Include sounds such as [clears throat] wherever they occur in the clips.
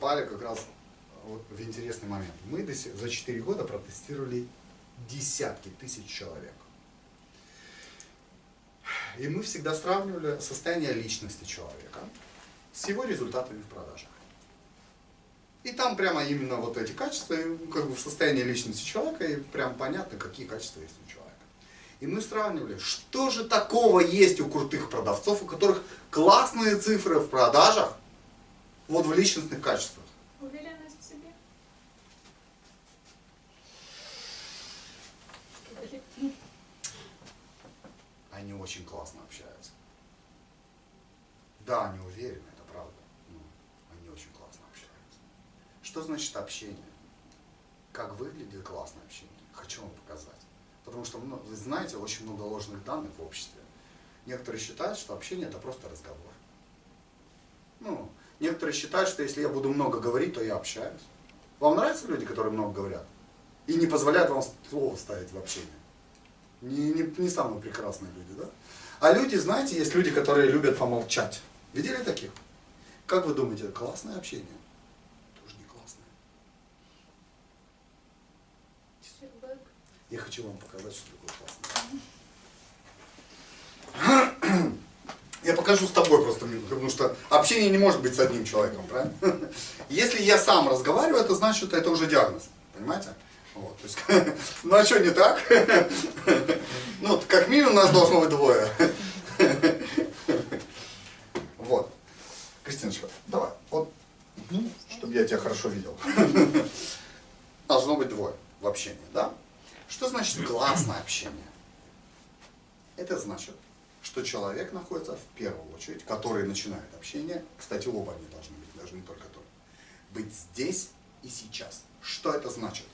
попали как раз в интересный момент. Мы за 4 года протестировали десятки тысяч человек. И мы всегда сравнивали состояние личности человека с его результатами в продажах. И там прямо именно вот эти качества, как бы в состоянии личности человека, и прям понятно, какие качества есть у человека. И мы сравнивали, что же такого есть у крутых продавцов, у которых классные цифры в продажах, вот в личностных качествах. Уверенность в себе. Они очень классно общаются. Да, они уверены, это правда. Но они очень классно общаются. Что значит общение? Как выглядит классное общение? Хочу вам показать. Потому что, ну, вы знаете, очень много ложных данных в обществе. Некоторые считают, что общение это просто разговор. Ну, некоторые считают, что если я буду много говорить, то я общаюсь. Вам нравятся люди, которые много говорят? И не позволяют вам слово ставить в общение? Не, не, не самые прекрасные люди, да? А люди, знаете, есть люди, которые любят помолчать. Видели таких? Как вы думаете, классное общение? Тоже не классное. Я хочу вам показать, что такое классное. Покажу с тобой просто, потому что общение не может быть с одним человеком, правильно? [laughs] Если я сам разговариваю, это значит, это уже диагноз, понимаете? Вот, то есть, [laughs] ну а что не так? [laughs] Ну, как минимум нас должно быть двое. Вот. Кристиночка, давай, вот, чтобы я тебя хорошо видел. Должно быть двое в общении, да? Что значит классное общение? Это значит, что человек находится в первую очередь, который начинает общение, кстати, оба они должны быть, даже не только тот, быть здесь и сейчас. Что это значит?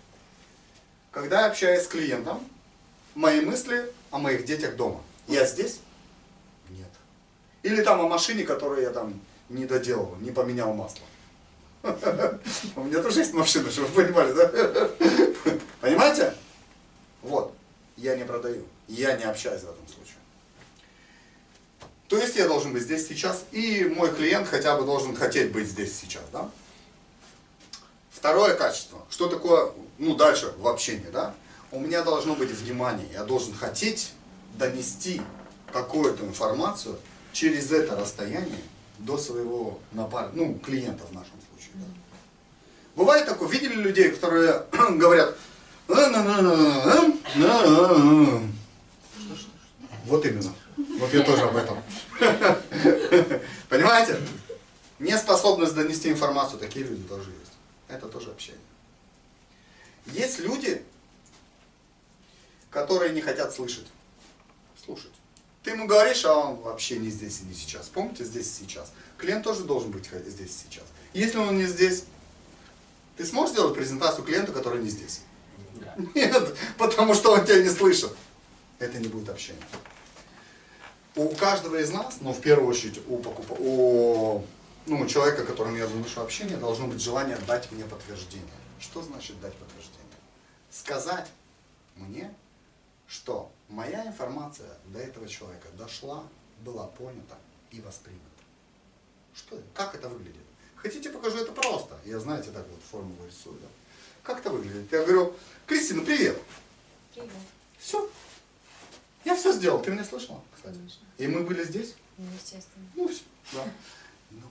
Когда я общаюсь с клиентом, мои мысли о моих детях дома. Я здесь? Нет. Или там о машине, которую я там не доделал, не поменял масло. [laughs] У меня тоже есть машина, чтобы вы понимали, да? [laughs] Понимаете? Вот, я не продаю, я не общаюсь есть я должен быть здесь сейчас, и мой клиент хотя бы должен хотеть быть здесь сейчас, да? Второе качество, что такое, ну дальше в общении, да? У меня должно быть внимание, я должен хотеть донести какую-то информацию через это расстояние до своего напарника, ну, клиента в нашем случае. Да? Бывает такое, видели людей, которые [clears throat] говорят, вот именно. Вот я тоже об этом. [laughs] Понимаете? Неспособность донести информацию, такие люди тоже есть. Это тоже общение. Есть люди, которые не хотят слышать. Слушать. Ты ему говоришь, а он вообще не здесь и не сейчас. Помните, здесь и сейчас. Клиент тоже должен быть здесь и сейчас. Если он не здесь, ты сможешь сделать презентацию клиенту, который не здесь? [laughs] Нет, потому что он тебя не слышит. Это не будет общение. У каждого из нас, но ну, в первую очередь у, покуп... у ну, человека, которому я выношу общение, должно быть желание дать мне подтверждение. Что значит дать подтверждение? Сказать мне, что моя информация до этого человека дошла, была понята и воспринята. Что, как это выглядит? Хотите, покажу это просто. Я, знаете, так вот формулу рисую. Да? Как это выглядит? Я говорю, Кристина, привет. Привет. Все. Я все сделал. Ты меня слышала, кстати? Конечно. И мы были здесь? Ну, естественно. Ну, все. Да. Но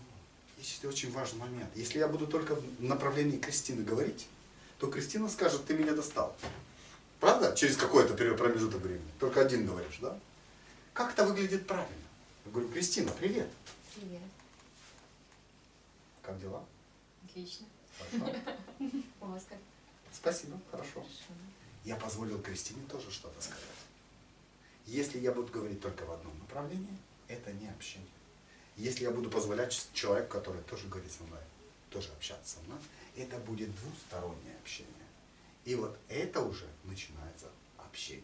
есть очень важный момент. Если я буду только в направлении Кристины говорить, то Кристина скажет, ты меня достал. Правда? Через какой-то промежуток времени. Только один говоришь, да? Как это выглядит правильно? Я говорю, Кристина, привет. Привет. Как дела? Отлично. Хорошо. У вас как? Спасибо, хорошо. Хорошо. Я позволил Кристине тоже что-то сказать. Если я буду говорить только в одном направлении, это не общение. Если я буду позволять человеку, который тоже говорит со мной, тоже общаться со мной, это будет двустороннее общение. И вот это уже начинается общение.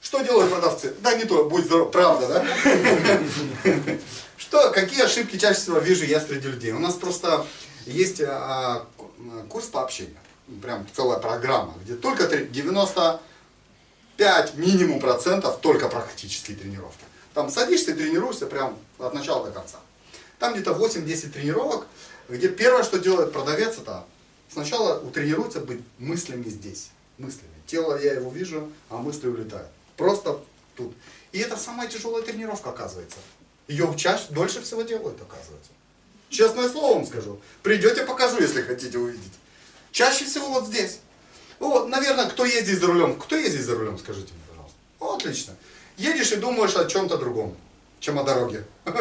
Что делают продавцы? Да не то, будь здоров, правда, да? Что, какие ошибки чаще всего вижу я среди людей? У нас просто есть а, курс по общению, прям целая программа, где только 95 минимум процентов только практические тренировки. Там садишься и тренируешься прям от начала до конца. Там где-то 8-10 тренировок, где первое, что делает продавец, это сначала утренируется быть мыслями здесь. Мыслями. Тело я его вижу, а мысли улетают. Просто тут. И это самая тяжелая тренировка, оказывается. Ее чаще, дольше всего делают, оказывается. Честное слово вам скажу. Придете, покажу, если хотите увидеть. Чаще всего вот здесь. Вот, наверное, кто ездит за рулем? Кто ездит за рулем, скажите мне, пожалуйста. О, отлично. Едешь и думаешь о чем-то другом, чем о дороге. [laughs]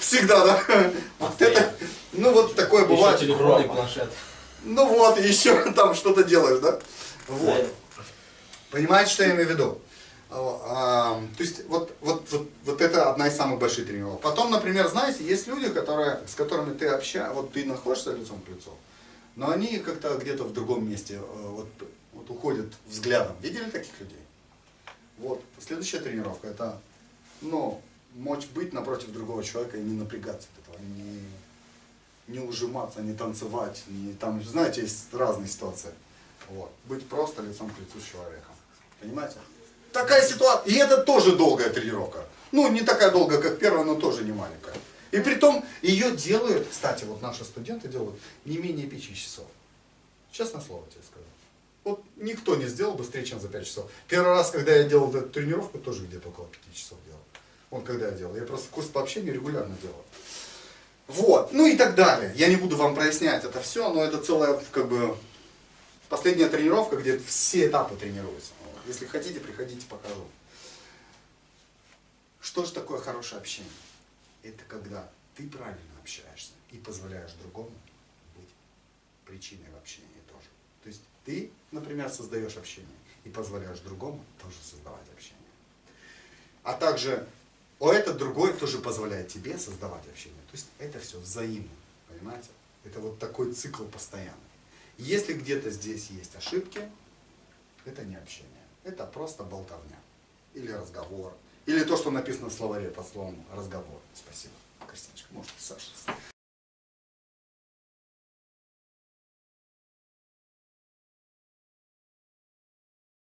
Всегда, да? Вот это, ну вот такое бывает. Еще телефон и планшет. Ну вот, еще там что-то делаешь, да? Вот. Понимаете, что я имею в виду? А, то есть вот, вот, вот, вот это одна из самых больших тренировок. Потом, например, знаете, есть люди, которые, с которыми ты общаешься, вот ты находишься лицом к лицу, но они как-то где-то в другом месте э, вот, вот уходят взглядом. Видели таких людей? Вот, следующая тренировка, это, ну, мочь быть напротив другого человека и не напрягаться от этого, не, не ужиматься, не танцевать, не, там, знаете, есть разные ситуации. Вот, быть просто лицом к лицу с человеком. Понимаете? Такая ситуация. И это тоже долгая тренировка. Ну, не такая долгая, как первая, но тоже не маленькая. И при том ее делают, кстати, вот наши студенты делают не менее 5 часов. Честное слово тебе скажу. Вот никто не сделал быстрее, чем за 5 часов. Первый раз, когда я делал эту тренировку, тоже где-то около 5 часов делал. Вот когда я делал. Я просто курс по общению регулярно делал. Вот. Ну и так далее. Я не буду вам прояснять это все, но это целая, как бы, последняя тренировка, где все этапы тренируются. Если хотите, приходите, покажу. Что же такое хорошее общение? Это когда ты правильно общаешься и позволяешь другому быть причиной в общении тоже. То есть ты, например, создаешь общение и позволяешь другому тоже создавать общение. А также о этот другой тоже позволяет тебе создавать общение. То есть это все взаимно, понимаете? Это вот такой цикл постоянный. Если где-то здесь есть ошибки, это не общение. Это просто болтовня. Или разговор. Или то, что написано в словаре под словом разговор. Спасибо. Кристиночка, может, Саша.